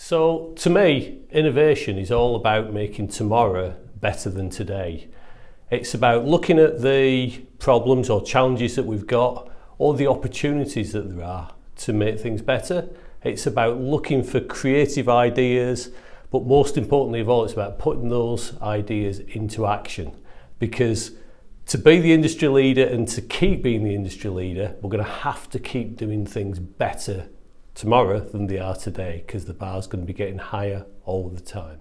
So to me, innovation is all about making tomorrow better than today. It's about looking at the problems or challenges that we've got or the opportunities that there are to make things better. It's about looking for creative ideas, but most importantly of all, it's about putting those ideas into action because to be the industry leader and to keep being the industry leader, we're going to have to keep doing things better tomorrow than they are today because the bar is going to be getting higher all the time.